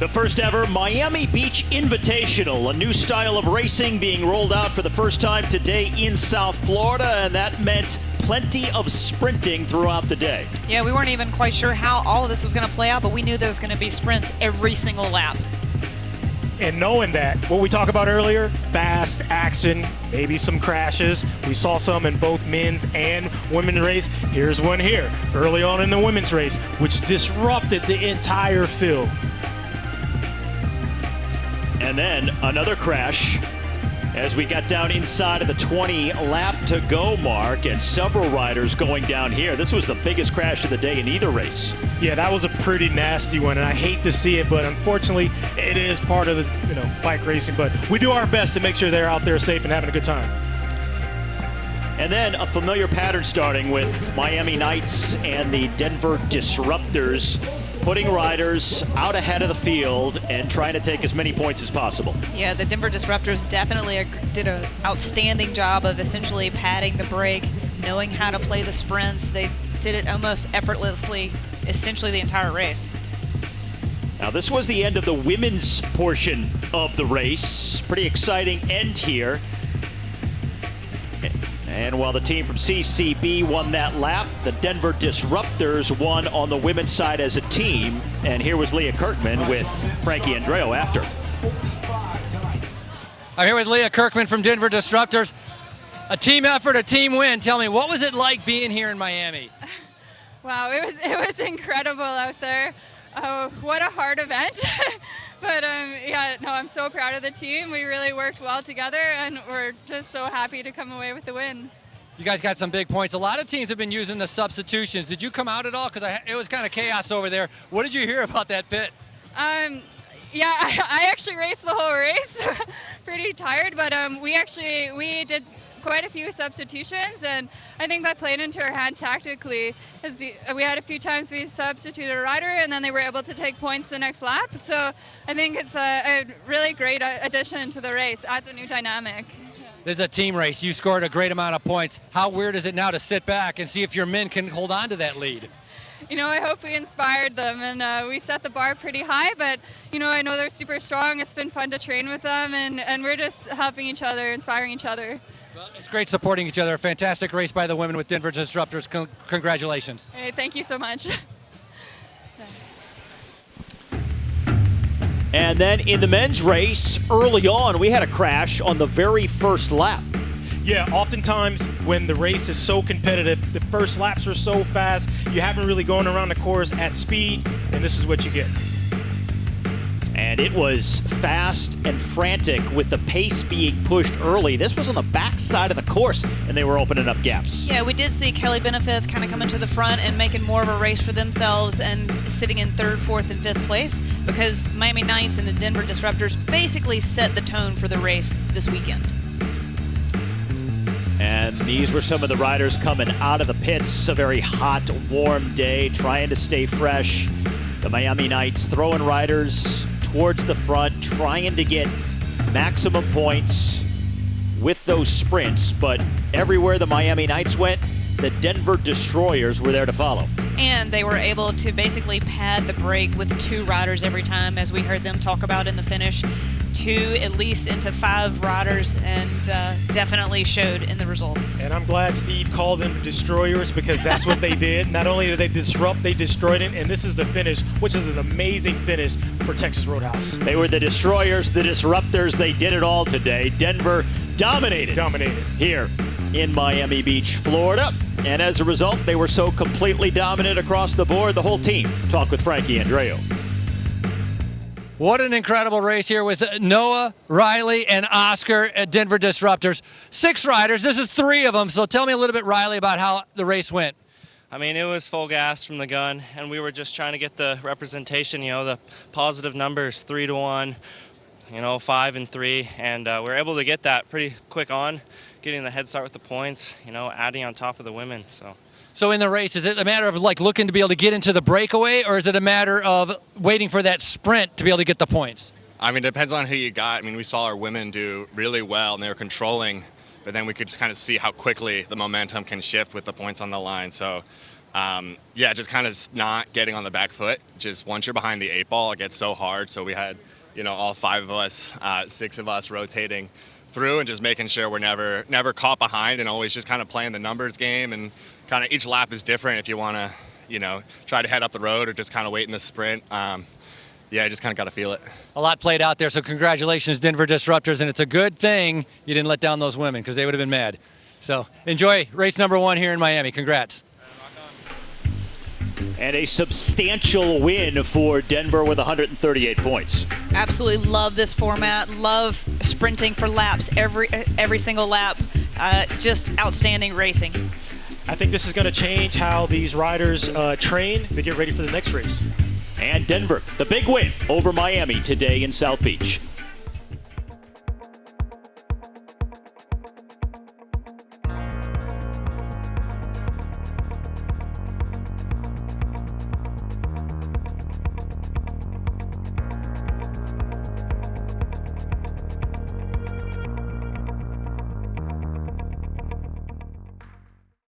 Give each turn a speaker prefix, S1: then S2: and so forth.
S1: The first ever Miami Beach Invitational, a new style of racing being rolled out for the first time today in South Florida, and that meant plenty of sprinting throughout the day.
S2: Yeah, we weren't even quite sure how all of this was going to play out, but we knew there was going to be sprints every single lap.
S3: And knowing that, what we talked about earlier, fast action, maybe some crashes. We saw some in both men's and women's race. Here's one here, early on in the women's race, which disrupted the entire field.
S1: And then another crash as we got down inside of the 20 lap to go mark and several riders going down here. This was the biggest crash of the day in either race.
S3: Yeah, that was a pretty nasty one, and I hate to see it, but unfortunately, it is part of the you know bike racing. But we do our best to make sure they're out there safe and having a good time.
S1: And then a familiar pattern starting with Miami Nights and the Denver Disruptors putting riders out ahead of the field and trying to take as many points as possible.
S2: Yeah, the Denver Disruptors definitely did an outstanding job of essentially padding the break, knowing how to play the sprints. They did it almost effortlessly, essentially the entire race.
S1: Now this was the end of the women's portion of the race. Pretty exciting end here. And while the team from CCB won that lap, the Denver Disruptors won on the women's side as a team. And here was Leah Kirchmann with Frankie Andreu after.
S4: I'm here with Leah Kirchmann from Denver Disruptors. A team effort, a team win. Tell me, what was it like being here in Miami?
S5: Wow, it was it was incredible out there. Oh, what a hard event. but um, yeah, no, I'm so proud of the team. We really worked well together, and we're just so happy to come away with the win.
S4: You guys got some big points. A lot of teams have been using the substitutions. Did you come out at all? Because it was kind of chaos over there. What did you hear about that pit?
S5: Um, yeah, I, I actually raced the whole race. Pretty tired, but um, we actually we did quite a few substitutions, and I think that played into our hand tactically. As we had a few times we substituted a rider, and then they were able to take points the next lap. So I think it's a, a really great addition to the race. Adds a new dynamic.
S4: This is a team race. You scored a great amount of points. How weird is it now to sit back and see if your men can hold on to that lead?
S5: you know, I hope we inspired them and uh, we set the bar pretty high, but, you know, I know they're super strong. It's been fun to train with them and, and we're just helping each other, inspiring each other.
S4: Well, it's great supporting each other. A fantastic race by the women with Denver Disruptors. Con congratulations.
S5: Hey, thank you so much.
S1: and then in the men's race, early on, we had a crash on the very first lap.
S3: Yeah, oftentimes when the race is so competitive, the first laps are so fast, you haven't really gone around the course at speed, and this is what you get
S1: and it was fast and frantic with the pace being pushed early. This was on the backside of the course, and they were opening up gaps.
S2: Yeah, we did see Kelly Benefits kind of coming to the front and making more of a race for themselves and sitting in third, fourth, and fifth place because Miami Nights and the Denver Disruptors basically set the tone for the race this weekend.
S1: And these were some of the riders coming out of the pits. A very hot, warm day, trying to stay fresh. The Miami Nights throwing riders towards the front, trying to get maximum points with those sprints. But everywhere the Miami Nights went, the Denver Destroyers were there to follow.
S2: And they were able to basically pad the break with two riders every time, as we heard them talk about in the finish two at least into five riders and uh, definitely showed in the results.
S3: And I'm glad Steve called them destroyers because that's what they did. Not only did they disrupt, they destroyed it. And this is the finish, which is an amazing finish for Texas Roadhouse.
S1: They were the destroyers, the disruptors. They did it all today. Denver dominated.
S3: Dominated.
S1: Here in Miami Beach, Florida. And as a result, they were so completely dominant across the board, the whole team. Talk with Frankie Andreu.
S4: What an incredible race here with Noah, Riley, and Oscar at Denver Disruptors. Six riders. This is three of them. So tell me a little bit, Riley, about how the race went.
S6: I mean, it was full gas from the gun, and we were just trying to get the representation, you know, the positive numbers, three to one, you know, five and three, and uh, we are able to get that pretty quick on, getting the head start with the points, you know, adding on top of the women. So.
S4: So in the race, is it a matter of like looking to be able to get into the breakaway, or is it a matter of waiting for that sprint to be able to get the points?
S7: I mean, it depends on who you got. I mean, we saw our women do really well, and they were controlling, but then we could just kind of see how quickly the momentum can shift with the points on the line. So um, yeah, just kind of not getting on the back foot. Just once you're behind the eight ball, it gets so hard. So we had, you know, all five of us, uh, six of us rotating through and just making sure we're never never caught behind and always just kind of playing the numbers game and kind of each lap is different if you want to, you know, try to head up the road or just kind of wait in the sprint. Um, yeah, I just kind of got to feel it.
S4: A lot played out there, so congratulations, Denver Disruptors, and it's a good thing you didn't let down those women because they would have been mad. So enjoy race number one here in Miami. Congrats.
S1: And a substantial win for Denver with 138 points.
S2: Absolutely love this format. Love sprinting for laps every every single lap. Uh, just outstanding racing.
S3: I think this is going to change how these riders uh, train to get ready for the next race.
S1: And Denver, the big win over Miami today in South Beach.